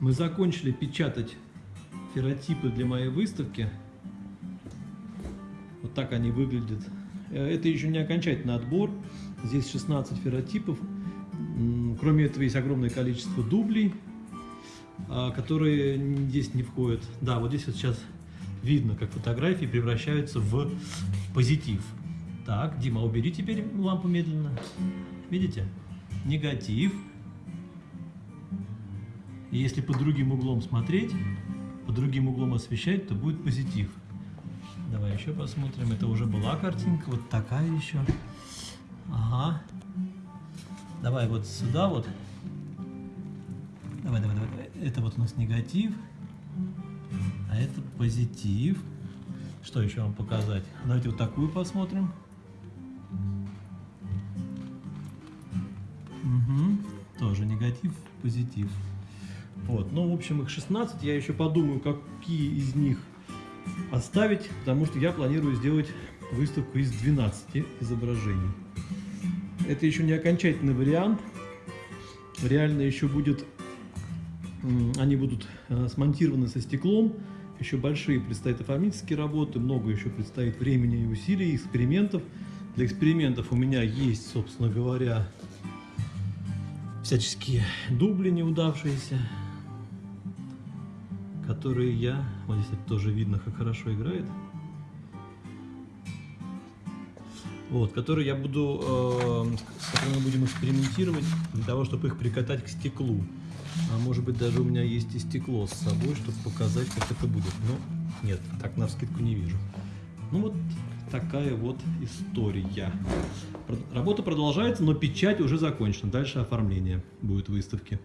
Мы закончили печатать ферротипы для моей выставки. Вот так они выглядят. Э, Это еще не окончательный отбор. Здесь 16 ферротипов. Кроме этого есть огромное количество дублей, а, которые здесь не входят. Да, вот здесь вот сейчас видно, как фотографии превращаются в позитив. Так, Дима, убери теперь лампу медленно. Видите? Негатив. И если под другим углом смотреть, под другим углом освещать, то будет позитив. Давай еще посмотрим. Это уже была картинка. Вот такая еще. Ага. Давай вот сюда вот. Давай, давай, давай. Это вот у нас негатив. А это позитив. Что еще вам показать? Давайте вот такую посмотрим. Угу. Тоже негатив, позитив. Вот. Ну, в общем, их 16. Я еще подумаю, какие из них оставить, потому что я планирую сделать выставку из 12 изображений. Это еще не окончательный вариант. Реально еще будет, они будут э, смонтированы со стеклом. Еще большие предстоят оформительские работы, много еще предстоит времени и усилий, экспериментов. Для экспериментов у меня есть, собственно говоря, всяческие дубли неудавшиеся, которые я, вот здесь тоже видно, как хорошо играет, вот, которые я буду, э, с которыми мы будем экспериментировать для того, чтобы их прикатать к стеклу. А может быть даже у меня есть и стекло с собой, чтобы показать, как это будет. Но нет, так на вскидку не вижу. Ну вот такая вот история. Работа продолжается, но печать уже закончена. Дальше оформление будет выставки.